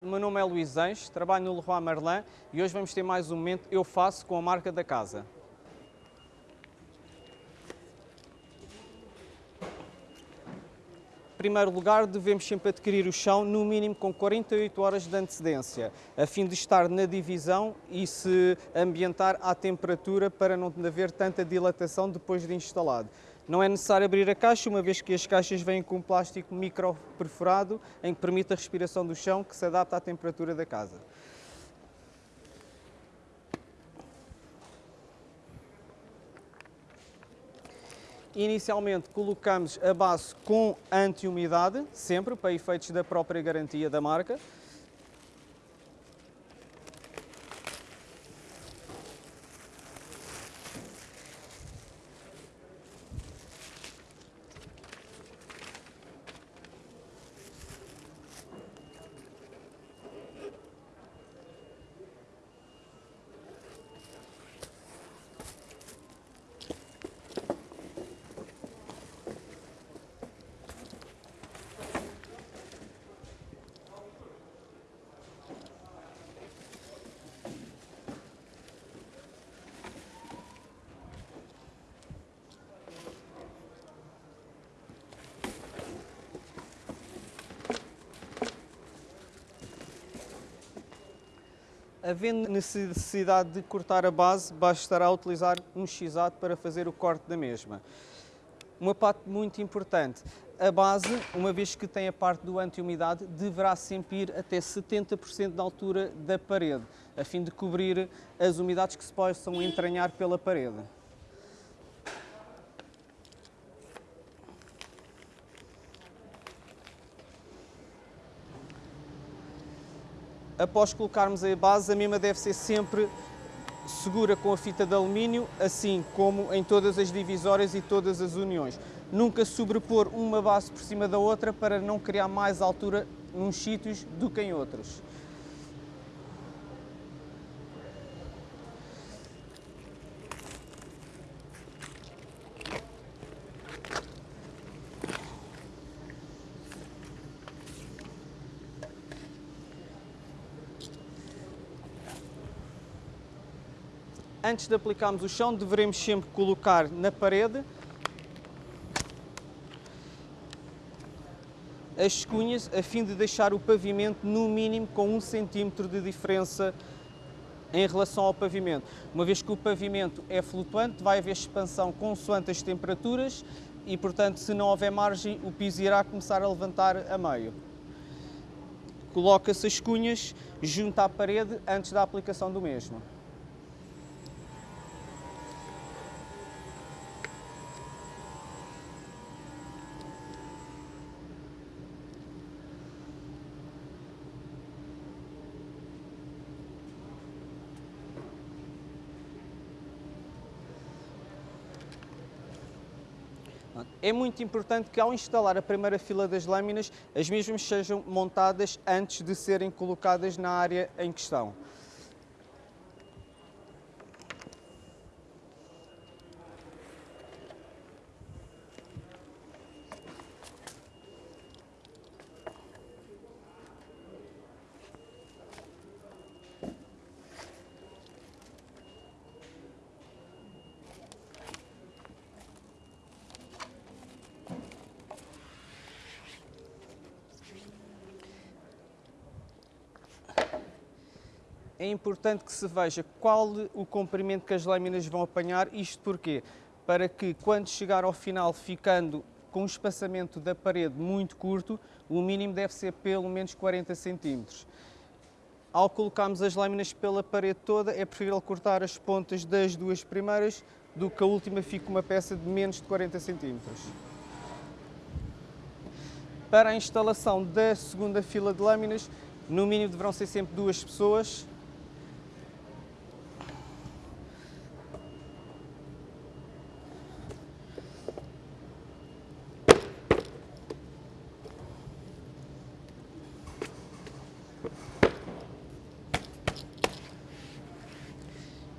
Meu nome é Luís Anjos, trabalho no Leroy Merlin e hoje vamos ter mais um momento Eu Faço com a marca da casa. Em primeiro lugar, devemos sempre adquirir o chão no mínimo com 48 horas de antecedência, a fim de estar na divisão e se ambientar à temperatura para não haver tanta dilatação depois de instalado. Não é necessário abrir a caixa, uma vez que as caixas vêm com um plástico micro perfurado, em que permite a respiração do chão, que se adapta à temperatura da casa. Inicialmente colocamos a base com anti-umidade, sempre para efeitos da própria garantia da marca. Havendo necessidade de cortar a base, bastará utilizar um x para fazer o corte da mesma. Uma parte muito importante, a base, uma vez que tem a parte do anti-umidade, deverá sempre ir até 70% da altura da parede, a fim de cobrir as umidades que se possam entranhar pela parede. Após colocarmos a base, a mesma deve ser sempre segura com a fita de alumínio, assim como em todas as divisórias e todas as uniões. Nunca sobrepor uma base por cima da outra para não criar mais altura nos sítios do que em outros. Antes de aplicarmos o chão, devemos sempre colocar na parede as cunhas a fim de deixar o pavimento no mínimo com um centímetro de diferença em relação ao pavimento. Uma vez que o pavimento é flutuante, vai haver expansão consoante as temperaturas e, portanto, se não houver margem, o piso irá começar a levantar a meio. Coloca-se as cunhas junto à parede antes da aplicação do mesmo. É muito importante que ao instalar a primeira fila das lâminas, as mesmas sejam montadas antes de serem colocadas na área em questão. É importante que se veja qual o comprimento que as lâminas vão apanhar, isto porquê? Para que quando chegar ao final ficando com um espaçamento da parede muito curto, o mínimo deve ser pelo menos 40 centímetros. Ao colocarmos as lâminas pela parede toda, é preferível cortar as pontas das duas primeiras do que a última fique uma peça de menos de 40 centímetros. Para a instalação da segunda fila de lâminas, no mínimo deverão ser sempre duas pessoas,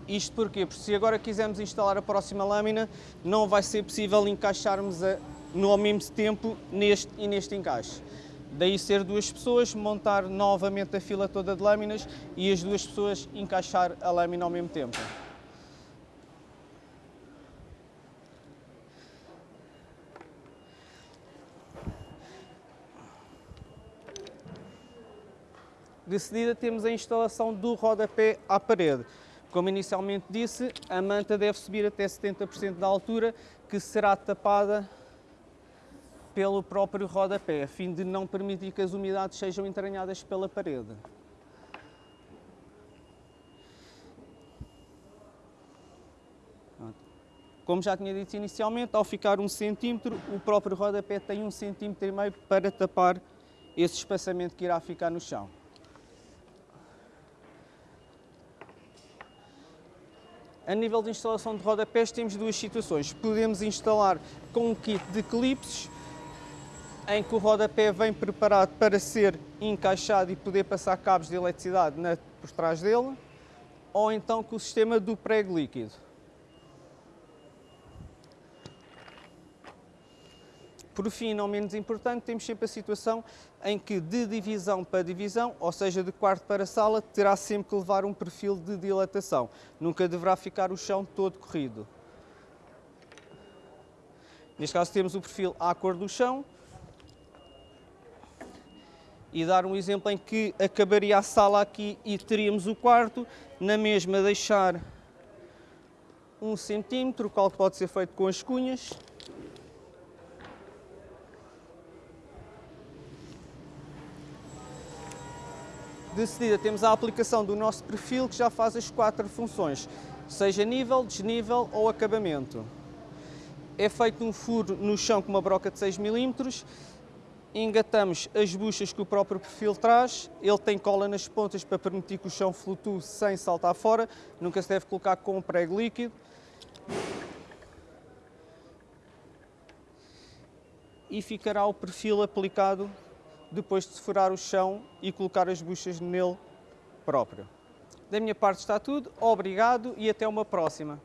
Isto porquê? Porque se agora quisermos instalar a próxima lâmina, não vai ser possível encaixarmos a, no ao mesmo tempo neste e neste encaixe. Daí ser duas pessoas, montar novamente a fila toda de lâminas e as duas pessoas encaixar a lâmina ao mesmo tempo. De seguida temos a instalação do rodapé à parede. Como inicialmente disse, a manta deve subir até 70% da altura, que será tapada pelo próprio rodapé, a fim de não permitir que as umidades sejam entranhadas pela parede. Como já tinha dito inicialmente, ao ficar um centímetro, o próprio rodapé tem um centímetro e meio para tapar esse espaçamento que irá ficar no chão. A nível de instalação de rodapés temos duas situações. Podemos instalar com um kit de clipes, em que o rodapé vem preparado para ser encaixado e poder passar cabos de eletricidade por trás dele, ou então com o sistema do prego líquido. Por fim, não menos importante, temos sempre a situação em que de divisão para divisão, ou seja, de quarto para sala, terá sempre que levar um perfil de dilatação. Nunca deverá ficar o chão todo corrido. Neste caso temos o perfil à cor do chão. E dar um exemplo em que acabaria a sala aqui e teríamos o quarto, na mesma deixar um centímetro, o qual pode ser feito com as cunhas. De seguida temos a aplicação do nosso perfil que já faz as quatro funções, seja nível, desnível ou acabamento. É feito um furo no chão com uma broca de 6 mm, engatamos as buchas que o próprio perfil traz, ele tem cola nas pontas para permitir que o chão flutue sem saltar fora, nunca se deve colocar com um prego líquido. E ficará o perfil aplicado depois de furar o chão e colocar as buchas nele próprio. Da minha parte está tudo, obrigado e até uma próxima.